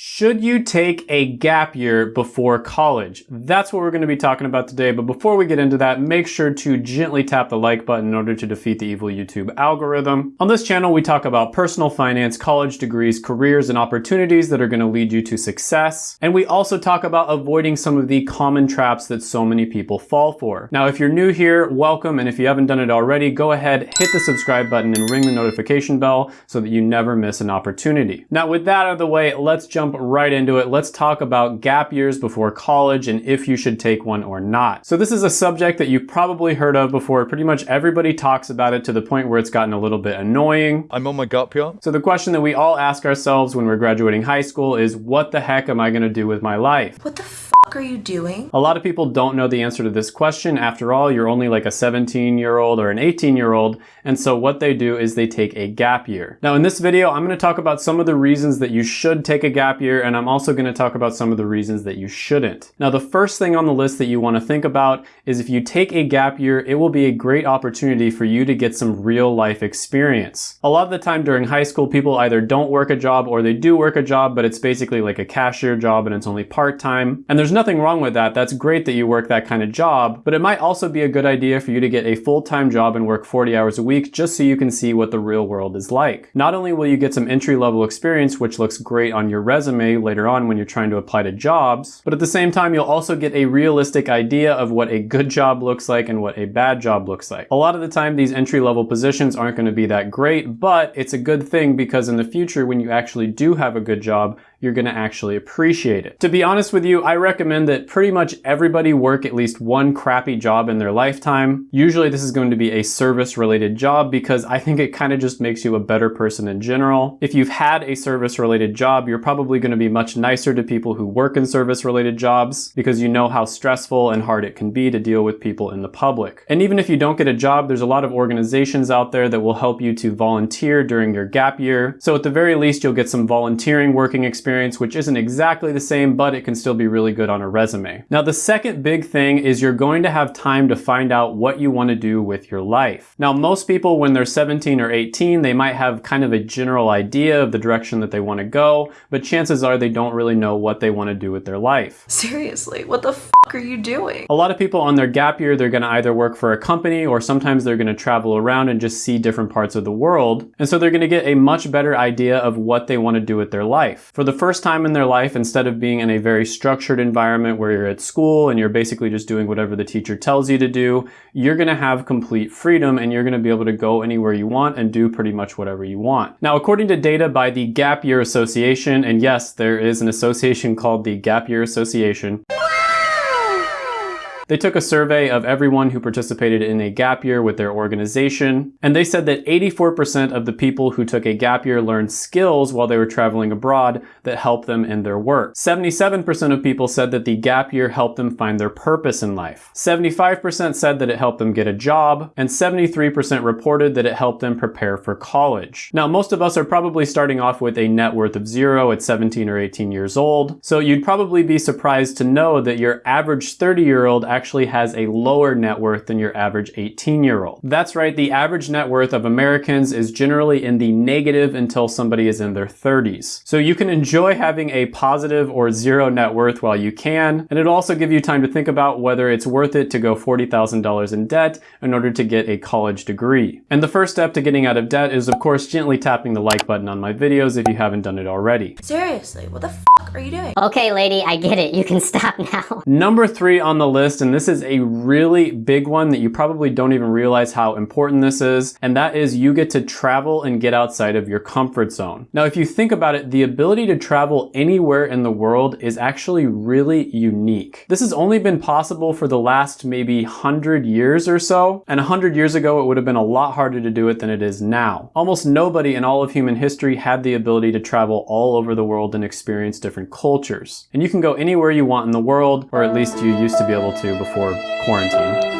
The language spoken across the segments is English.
Should you take a gap year before college? That's what we're going to be talking about today. But before we get into that, make sure to gently tap the like button in order to defeat the evil YouTube algorithm. On this channel, we talk about personal finance, college degrees, careers, and opportunities that are going to lead you to success. And we also talk about avoiding some of the common traps that so many people fall for. Now, if you're new here, welcome. And if you haven't done it already, go ahead, hit the subscribe button and ring the notification bell so that you never miss an opportunity. Now, with that out of the way, let's jump jump right into it. Let's talk about gap years before college and if you should take one or not. So this is a subject that you've probably heard of before. Pretty much everybody talks about it to the point where it's gotten a little bit annoying. I'm on my gap year. So the question that we all ask ourselves when we're graduating high school is what the heck am I gonna do with my life? What the are you doing? A lot of people don't know the answer to this question. After all, you're only like a 17 year old or an 18 year old. And so what they do is they take a gap year. Now in this video, I'm going to talk about some of the reasons that you should take a gap year. And I'm also going to talk about some of the reasons that you shouldn't. Now the first thing on the list that you want to think about is if you take a gap year, it will be a great opportunity for you to get some real life experience. A lot of the time during high school, people either don't work a job or they do work a job, but it's basically like a cashier job and it's only part-time. And there's nothing wrong with that. That's great that you work that kind of job, but it might also be a good idea for you to get a full-time job and work 40 hours a week just so you can see what the real world is like. Not only will you get some entry-level experience, which looks great on your resume later on when you're trying to apply to jobs, but at the same time, you'll also get a realistic idea of what a good job looks like and what a bad job looks like. A lot of the time, these entry-level positions aren't going to be that great, but it's a good thing because in the future, when you actually do have a good job, you're gonna actually appreciate it. To be honest with you, I recommend that pretty much everybody work at least one crappy job in their lifetime. Usually this is going to be a service related job because I think it kind of just makes you a better person in general. If you've had a service related job, you're probably gonna be much nicer to people who work in service related jobs because you know how stressful and hard it can be to deal with people in the public. And even if you don't get a job, there's a lot of organizations out there that will help you to volunteer during your gap year. So at the very least, you'll get some volunteering working experience experience, which isn't exactly the same, but it can still be really good on a resume. Now, the second big thing is you're going to have time to find out what you want to do with your life. Now, most people, when they're 17 or 18, they might have kind of a general idea of the direction that they want to go, but chances are they don't really know what they want to do with their life. Seriously, what the f are you doing? A lot of people on their gap year, they're going to either work for a company or sometimes they're going to travel around and just see different parts of the world. And so they're going to get a much better idea of what they want to do with their life. For the first time in their life, instead of being in a very structured environment where you're at school and you're basically just doing whatever the teacher tells you to do, you're gonna have complete freedom and you're gonna be able to go anywhere you want and do pretty much whatever you want. Now, according to data by the Gap Year Association, and yes, there is an association called the Gap Year Association, they took a survey of everyone who participated in a gap year with their organization, and they said that 84% of the people who took a gap year learned skills while they were traveling abroad that helped them in their work. 77% of people said that the gap year helped them find their purpose in life. 75% said that it helped them get a job, and 73% reported that it helped them prepare for college. Now, most of us are probably starting off with a net worth of zero at 17 or 18 years old, so you'd probably be surprised to know that your average 30 year old actually has a lower net worth than your average 18 year old. That's right, the average net worth of Americans is generally in the negative until somebody is in their 30s. So you can enjoy having a positive or zero net worth while you can, and it'll also give you time to think about whether it's worth it to go $40,000 in debt in order to get a college degree. And the first step to getting out of debt is of course gently tapping the like button on my videos if you haven't done it already. Seriously, what the f are you doing? Okay lady, I get it. You can stop now. Number three on the list, and and this is a really big one that you probably don't even realize how important this is, and that is you get to travel and get outside of your comfort zone. Now, if you think about it, the ability to travel anywhere in the world is actually really unique. This has only been possible for the last maybe 100 years or so, and 100 years ago it would have been a lot harder to do it than it is now. Almost nobody in all of human history had the ability to travel all over the world and experience different cultures. And you can go anywhere you want in the world, or at least you used to be able to before quarantine.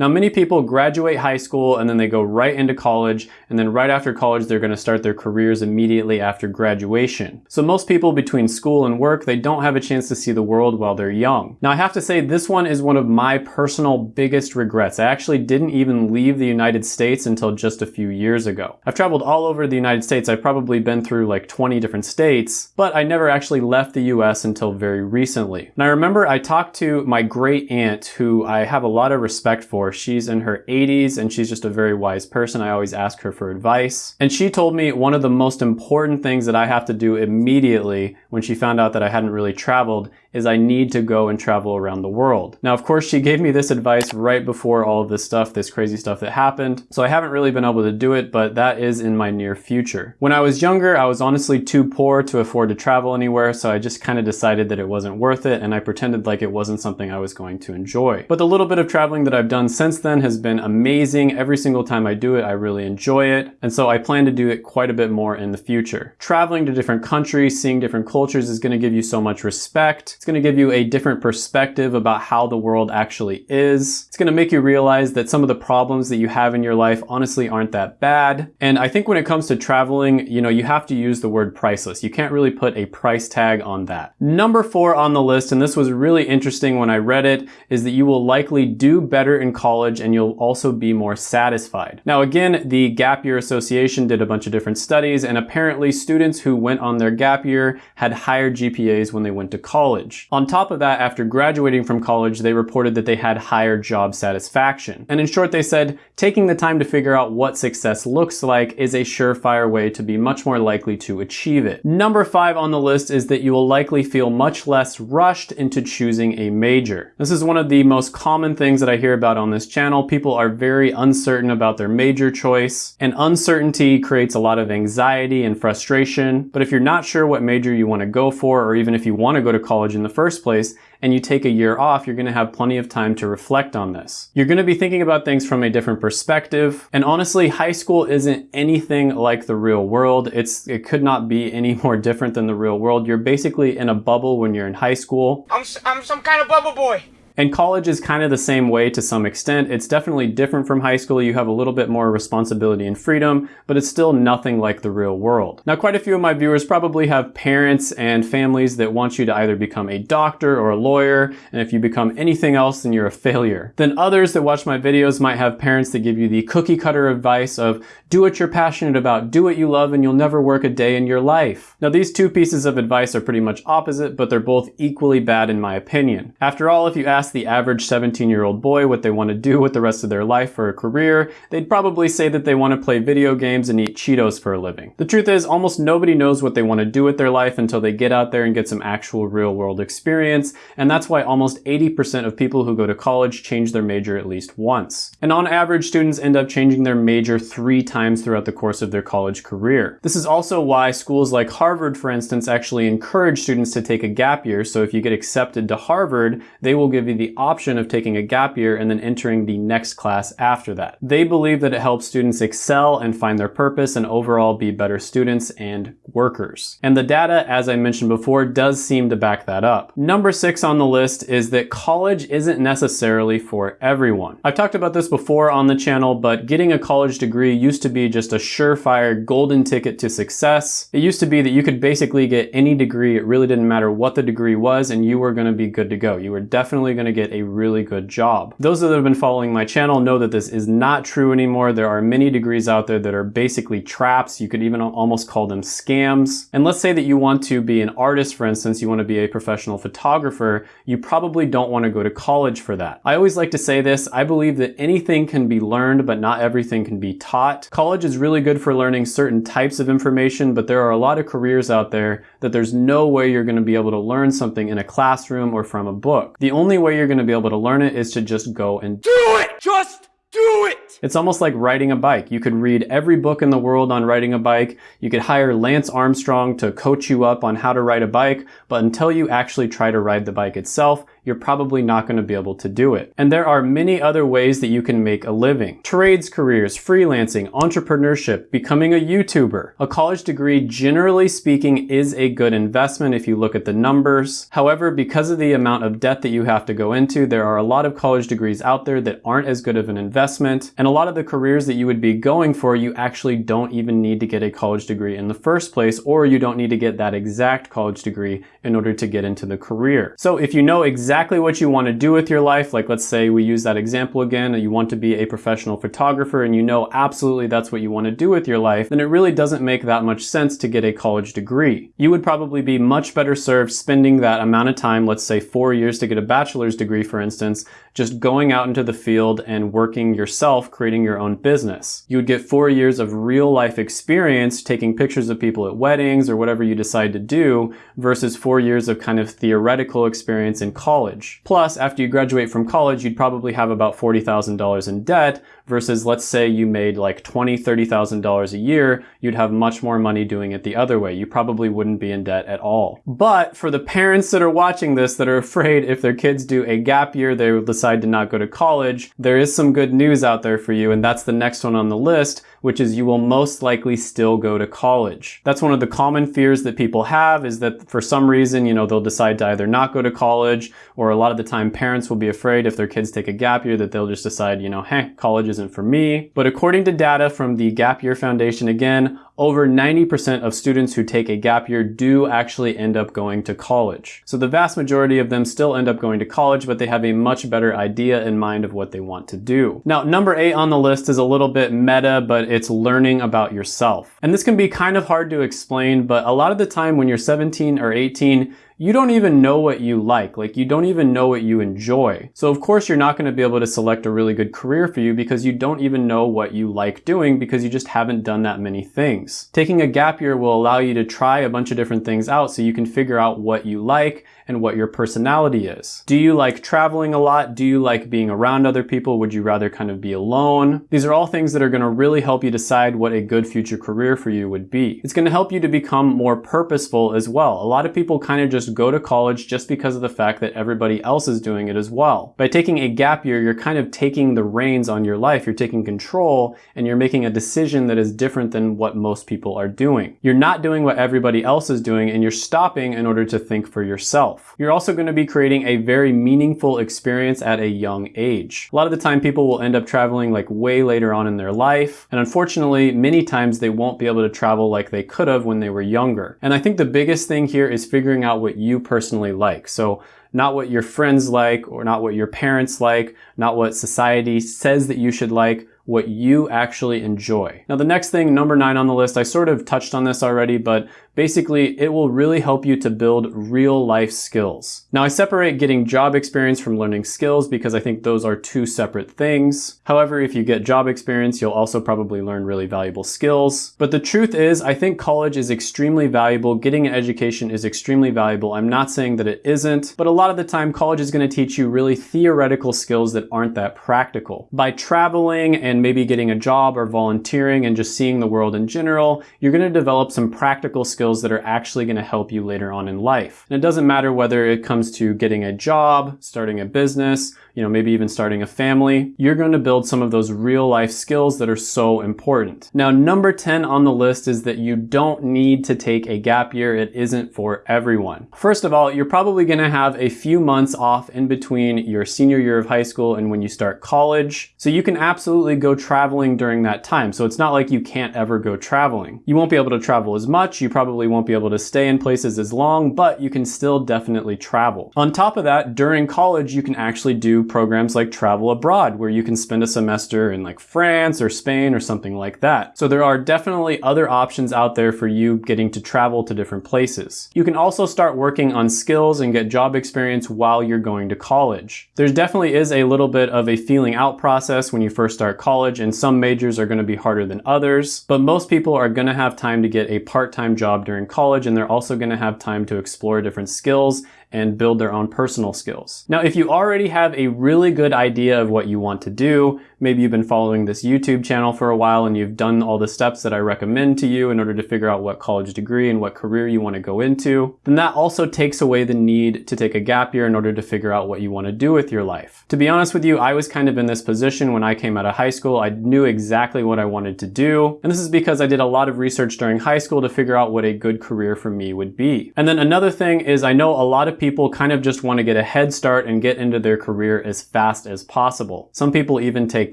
Now, many people graduate high school and then they go right into college, and then right after college, they're gonna start their careers immediately after graduation. So most people between school and work, they don't have a chance to see the world while they're young. Now, I have to say, this one is one of my personal biggest regrets. I actually didn't even leave the United States until just a few years ago. I've traveled all over the United States. I've probably been through like 20 different states, but I never actually left the US until very recently. And I remember I talked to my great aunt, who I have a lot of respect for. She's in her 80s and she's just a very wise person. I always ask her for advice. And she told me one of the most important things that I have to do immediately when she found out that I hadn't really traveled is I need to go and travel around the world. Now, of course, she gave me this advice right before all of this stuff, this crazy stuff that happened. So I haven't really been able to do it, but that is in my near future. When I was younger, I was honestly too poor to afford to travel anywhere, so I just kind of decided that it wasn't worth it, and I pretended like it wasn't something I was going to enjoy. But the little bit of traveling that I've done since then has been amazing. Every single time I do it, I really enjoy it, and so I plan to do it quite a bit more in the future. Traveling to different countries, seeing different cultures is going to give you so much respect. It's going to give you a different perspective about how the world actually is. It's going to make you realize that some of the problems that you have in your life honestly aren't that bad. And I think when it comes to traveling, you know, you have to use the word priceless. You can't really put a price tag on that. Number four on the list, and this was really interesting when I read it, is that you will likely do better in college and you'll also be more satisfied. Now again, the Gap Year Association did a bunch of different studies and apparently students who went on their gap year had higher GPAs when they went to college. On top of that, after graduating from college, they reported that they had higher job satisfaction. And in short, they said, taking the time to figure out what success looks like is a surefire way to be much more likely to achieve it. Number five on the list is that you will likely feel much less rushed into choosing a major. This is one of the most common things that I hear about on this channel. People are very uncertain about their major choice, and uncertainty creates a lot of anxiety and frustration. But if you're not sure what major you want to go for, or even if you want to go to college in the first place, and you take a year off, you're gonna have plenty of time to reflect on this. You're gonna be thinking about things from a different perspective. And honestly, high school isn't anything like the real world. It's, it could not be any more different than the real world. You're basically in a bubble when you're in high school. I'm, I'm some kind of bubble boy. And college is kind of the same way to some extent. It's definitely different from high school. You have a little bit more responsibility and freedom, but it's still nothing like the real world. Now, quite a few of my viewers probably have parents and families that want you to either become a doctor or a lawyer, and if you become anything else, then you're a failure. Then others that watch my videos might have parents that give you the cookie cutter advice of do what you're passionate about, do what you love, and you'll never work a day in your life. Now, these two pieces of advice are pretty much opposite, but they're both equally bad in my opinion. After all, if you ask the average 17 year old boy what they want to do with the rest of their life for a career, they'd probably say that they want to play video games and eat Cheetos for a living. The truth is, almost nobody knows what they want to do with their life until they get out there and get some actual real world experience, and that's why almost 80% of people who go to college change their major at least once. And on average, students end up changing their major three times throughout the course of their college career. This is also why schools like Harvard, for instance, actually encourage students to take a gap year, so if you get accepted to Harvard, they will give the option of taking a gap year and then entering the next class after that. They believe that it helps students excel and find their purpose and overall be better students and workers. And the data, as I mentioned before, does seem to back that up. Number six on the list is that college isn't necessarily for everyone. I've talked about this before on the channel, but getting a college degree used to be just a surefire golden ticket to success. It used to be that you could basically get any degree, it really didn't matter what the degree was, and you were gonna be good to go. You were definitely gonna to get a really good job. Those that have been following my channel know that this is not true anymore. There are many degrees out there that are basically traps. You could even almost call them scams. And let's say that you want to be an artist, for instance, you want to be a professional photographer, you probably don't want to go to college for that. I always like to say this, I believe that anything can be learned, but not everything can be taught. College is really good for learning certain types of information, but there are a lot of careers out there that there's no way you're going to be able to learn something in a classroom or from a book. The only way you're going to be able to learn it is to just go and do it! Just do it! It's almost like riding a bike. You could read every book in the world on riding a bike. You could hire Lance Armstrong to coach you up on how to ride a bike, but until you actually try to ride the bike itself, you're probably not going to be able to do it. And there are many other ways that you can make a living. Trades careers, freelancing, entrepreneurship, becoming a YouTuber. A college degree, generally speaking, is a good investment if you look at the numbers. However, because of the amount of debt that you have to go into, there are a lot of college degrees out there that aren't as good of an investment. And a lot of the careers that you would be going for, you actually don't even need to get a college degree in the first place, or you don't need to get that exact college degree in order to get into the career. So if you know exactly what you want to do with your life, like let's say we use that example again, you want to be a professional photographer and you know absolutely that's what you want to do with your life, then it really doesn't make that much sense to get a college degree. You would probably be much better served spending that amount of time, let's say four years to get a bachelor's degree, for instance, just going out into the field and working yourself, creating your own business. You would get four years of real life experience taking pictures of people at weddings or whatever you decide to do versus four years of kind of theoretical experience in college. Plus, after you graduate from college, you'd probably have about $40,000 in debt versus let's say you made like $20,000, $30,000 a year, you'd have much more money doing it the other way. You probably wouldn't be in debt at all. But for the parents that are watching this that are afraid if their kids do a gap year, they will decide to not go to college, there is some good news out there for you and that's the next one on the list, which is you will most likely still go to college. That's one of the common fears that people have is that for some reason, you know, they'll decide to either not go to college or a lot of the time parents will be afraid if their kids take a gap year that they'll just decide, you know, hey, college isn't for me. But according to data from the Gap Year Foundation, again, over 90% of students who take a gap year do actually end up going to college. So the vast majority of them still end up going to college, but they have a much better idea in mind of what they want to do. Now, number eight on the list is a little bit meta, but it's learning about yourself. And this can be kind of hard to explain, but a lot of the time when you're 17 or 18, you don't even know what you like. Like you don't even know what you enjoy. So of course you're not going to be able to select a really good career for you because you don't even know what you like doing because you just haven't done that many things. Taking a gap year will allow you to try a bunch of different things out so you can figure out what you like and what your personality is. Do you like traveling a lot? Do you like being around other people? Would you rather kind of be alone? These are all things that are going to really help you decide what a good future career for you would be. It's going to help you to become more purposeful as well. A lot of people kind of just go to college just because of the fact that everybody else is doing it as well. By taking a gap year, you're kind of taking the reins on your life. You're taking control and you're making a decision that is different than what most people are doing. You're not doing what everybody else is doing and you're stopping in order to think for yourself yourself. You're also going to be creating a very meaningful experience at a young age. A lot of the time people will end up traveling like way later on in their life. And unfortunately, many times they won't be able to travel like they could have when they were younger. And I think the biggest thing here is figuring out what you personally like. So not what your friends like or not what your parents like, not what society says that you should like, what you actually enjoy. Now the next thing, number nine on the list, I sort of touched on this already, but Basically, it will really help you to build real life skills. Now I separate getting job experience from learning skills because I think those are two separate things. However, if you get job experience, you'll also probably learn really valuable skills. But the truth is, I think college is extremely valuable. Getting an education is extremely valuable. I'm not saying that it isn't, but a lot of the time college is going to teach you really theoretical skills that aren't that practical. By traveling and maybe getting a job or volunteering and just seeing the world in general, you're going to develop some practical skills that are actually going to help you later on in life. And it doesn't matter whether it comes to getting a job, starting a business, you know, maybe even starting a family, you're going to build some of those real life skills that are so important. Now, number 10 on the list is that you don't need to take a gap year. It isn't for everyone. First of all, you're probably going to have a few months off in between your senior year of high school and when you start college. So you can absolutely go traveling during that time. So it's not like you can't ever go traveling. You won't be able to travel as much. You probably won't be able to stay in places as long, but you can still definitely travel. On top of that, during college, you can actually do programs like travel abroad where you can spend a semester in like France or Spain or something like that. So there are definitely other options out there for you getting to travel to different places. You can also start working on skills and get job experience while you're going to college. There definitely is a little bit of a feeling out process when you first start college and some majors are going to be harder than others, but most people are going to have time to get a part-time job during college and they're also going to have time to explore different skills and build their own personal skills. Now, if you already have a really good idea of what you want to do, maybe you've been following this YouTube channel for a while and you've done all the steps that I recommend to you in order to figure out what college degree and what career you want to go into, then that also takes away the need to take a gap year in order to figure out what you want to do with your life. To be honest with you, I was kind of in this position when I came out of high school. I knew exactly what I wanted to do. And this is because I did a lot of research during high school to figure out what a good career for me would be. And then another thing is I know a lot of people kind of just want to get a head start and get into their career as fast as possible. Some people even take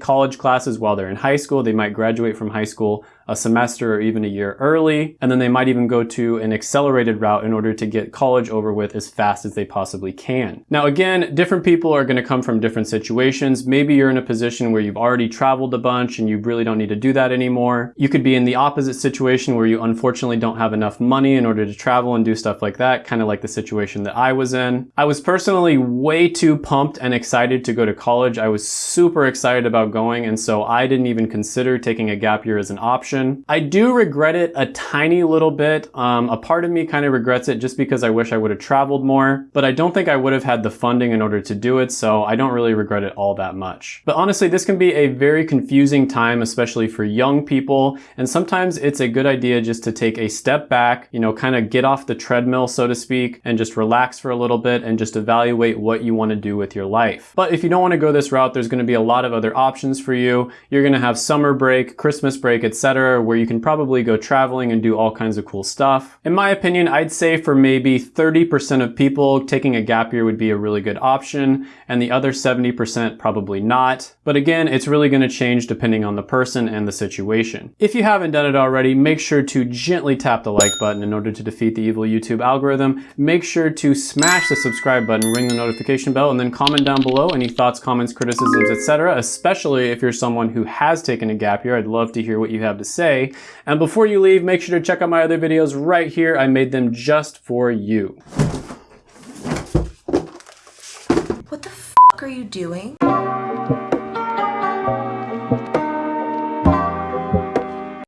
college classes while they're in high school. They might graduate from high school a semester or even a year early, and then they might even go to an accelerated route in order to get college over with as fast as they possibly can. Now again, different people are gonna come from different situations. Maybe you're in a position where you've already traveled a bunch and you really don't need to do that anymore. You could be in the opposite situation where you unfortunately don't have enough money in order to travel and do stuff like that, kind of like the situation that I was in. I was personally way too pumped and excited to go to college. I was super excited about going, and so I didn't even consider taking a gap year as an option option. I do regret it a tiny little bit. Um, a part of me kind of regrets it just because I wish I would have traveled more, but I don't think I would have had the funding in order to do it, so I don't really regret it all that much. But honestly, this can be a very confusing time, especially for young people, and sometimes it's a good idea just to take a step back, you know, kind of get off the treadmill, so to speak, and just relax for a little bit and just evaluate what you want to do with your life. But if you don't want to go this route, there's going to be a lot of other options for you. You're going to have summer break, Christmas break, etc where you can probably go traveling and do all kinds of cool stuff. In my opinion, I'd say for maybe 30% of people, taking a gap year would be a really good option, and the other 70% probably not. But again, it's really gonna change depending on the person and the situation. If you haven't done it already, make sure to gently tap the like button in order to defeat the evil YouTube algorithm. Make sure to smash the subscribe button, ring the notification bell, and then comment down below any thoughts, comments, criticisms, etc. especially if you're someone who has taken a gap year. I'd love to hear what you have to say. And before you leave, make sure to check out my other videos right here. I made them just for you. What the f are you doing?